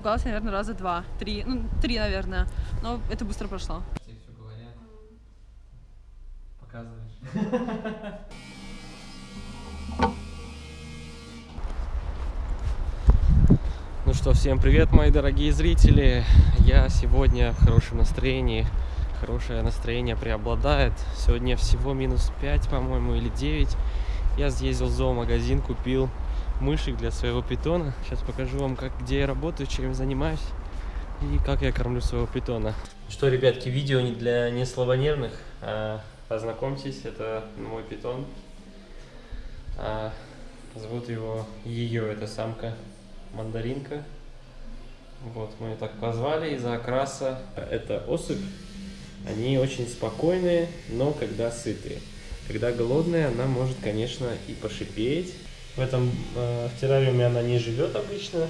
испугалась, наверное, раза два, три, ну, три, наверное. Но это быстро прошло. Тебе все говорят. Показываешь. Ну что, всем привет, мои дорогие зрители. Я сегодня в хорошем настроении. Хорошее настроение преобладает. Сегодня всего минус 5, по-моему, или 9. Я съездил в зоомагазин, купил мышек для своего питона. Сейчас покажу вам, как, где я работаю, чем занимаюсь и как я кормлю своего питона. Что, ребятки, видео не для неслабонервных. А, познакомьтесь, это мой питон. А, зовут его ее, это самка мандаринка. Вот, мы ее так позвали из-за окраса. Это особь. Они очень спокойные, но когда сытые. Когда голодная, она может, конечно, и пошипеть. В этом э, в террариуме она не живет обычно.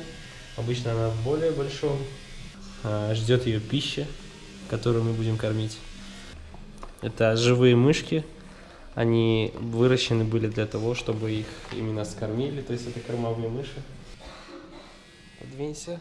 Обычно она в более большом. Э, ждет ее пища, которую мы будем кормить. Это живые мышки. Они выращены были для того, чтобы их именно скормили. То есть это кормовые мыши. Подвинься.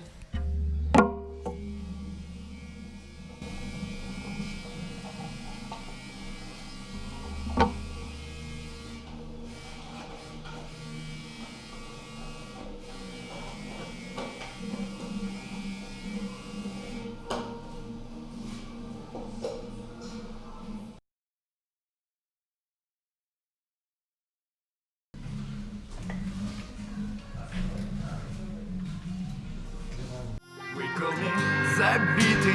Забиты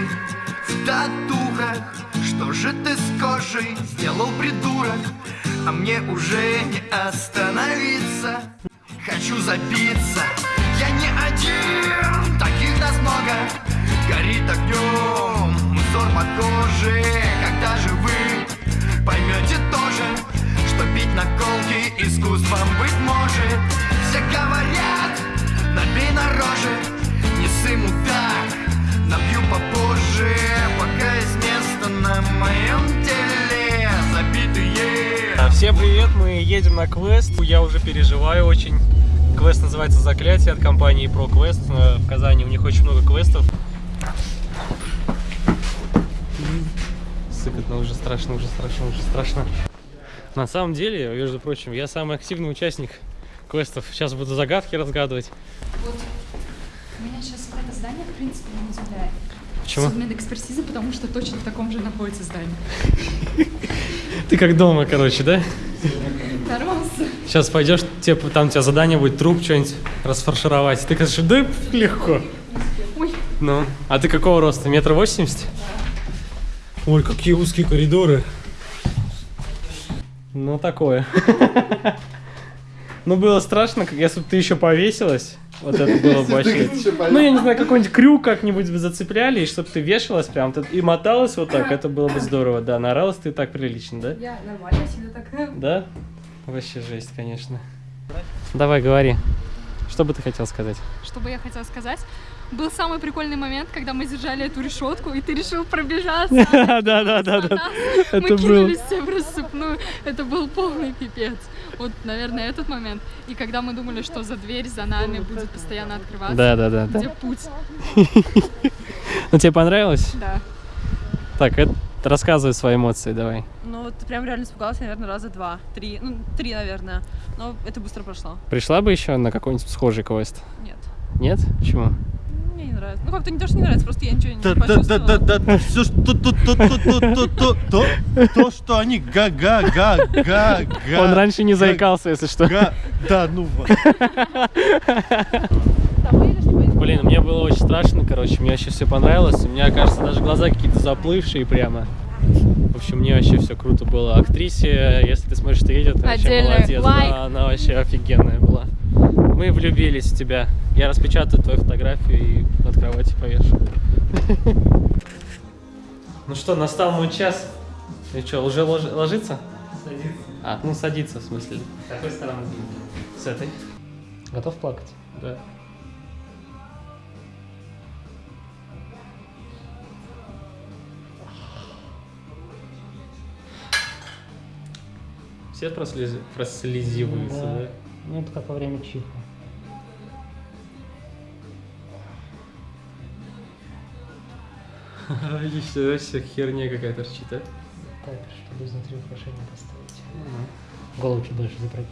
в татухах. Что же ты с кожей сделал, придурок? А мне уже не остановиться. Хочу забиться, Всем привет, мы едем на квест. Я уже переживаю очень. Квест называется «Заклятие» от компании ProQuest. Э, В Казани у них очень много квестов. Сыкотно, уже страшно, уже страшно, уже страшно. На самом деле, между прочим, я самый активный участник квестов. Сейчас буду загадки разгадывать. Вот. Меня сейчас это здание, в принципе, не удивляет. Почему? Судмедэкспертиза, потому что точно в таком же находится здание. Ты как дома, короче, да? Нормался. Сейчас пойдешь, тебе, там у тебя задание будет труп что-нибудь расфаршировать. Ты скажешь, да легко. Ой, Ну, а ты какого роста? Метр восемьдесят? Ой, какие узкие коридоры. Ну, такое. Ну, было страшно, как если бы ты еще повесилась. Вот это было бы вообще. Ну, я не знаю, какой-нибудь крюк как-нибудь бы зацепляли, и чтобы ты вешалась прям тут и моталась вот так, это было бы здорово. Да, наоралась ты так прилично, да? я нормально себе так. Да? Вообще жесть, конечно. Давай, говори. Что бы ты хотел сказать? Что бы я хотела сказать? Был самый прикольный момент, когда мы держали эту решетку, и ты решил пробежаться. Да, да, да, да. Мы кинулись все в рассыпную. Это был полный пипец. Вот, наверное, этот момент. И когда мы думали, что за дверь за нами будет постоянно открываться. Да, да, да. Где да. путь? Ну, тебе понравилось? Да. Так, это рассказывай свои эмоции, давай. Ну, вот прям реально испугалась, наверное, раза два, три, ну, три, наверное. Но это быстро прошло. Пришла бы еще на какой-нибудь схожий квест? Нет. Нет? Почему? Мне не нравится. Ну, как-то не то, что не нравится, просто я ничего не Да, да, да, да, да, да, все, что, то, то, то, то, то, то, то, то, что они га, га, га, га, га. Он раньше не заикался, если что. Да, ну. Блин, мне было очень страшно, короче, мне вообще все понравилось. У меня, кажется, даже глаза какие-то заплывшие прямо. В общем, мне вообще все круто было. Актрисе, если ты смотришь, что едет, ты вообще молодец. лайк. Да, она вообще офигенная была. Мы влюбились в тебя. Я распечатаю твою фотографию и над кроватью повешу. Ну что, настал мой час. И что, уже лож- ложиться? Садиться. А, ну садиться, в смысле. С какой стороны? С этой. Готов плакать? Да. Все прослез... прослезиваются, да? Да. Ну, это как во время чиха. Еще все херня какая-то торчит, а? Так, чтобы изнутри украшение поставить. Голову чуть дальше запрокинь.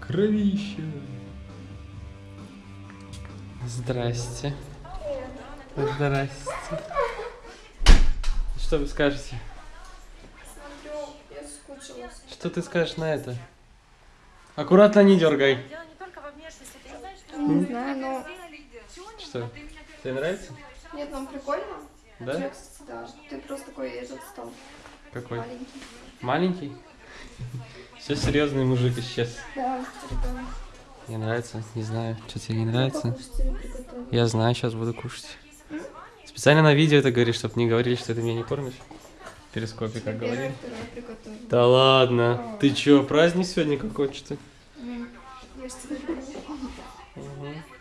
Кровище. Здрасте. Здрасте. Что вы скажете? Смотрю, я скучилась. Что ты скажешь на это? Аккуратно не дергай. Не знаю, но... Что? Тебе нравится? Нет, нам прикольно. Да? Да. Ты просто такой этот стал. Какой? Маленький. Маленький? Все серьезный мужик исчез. Да, ребенок. Мне нравится, не знаю, что тебе не нравится. Я знаю, сейчас буду кушать. Специально на видео это говоришь, чтобы не говорили, что ты меня не кормишь. В перископе, как говорили. Да ладно. Ты чё, праздник сегодня какой-то? Ну, Я ж тебе.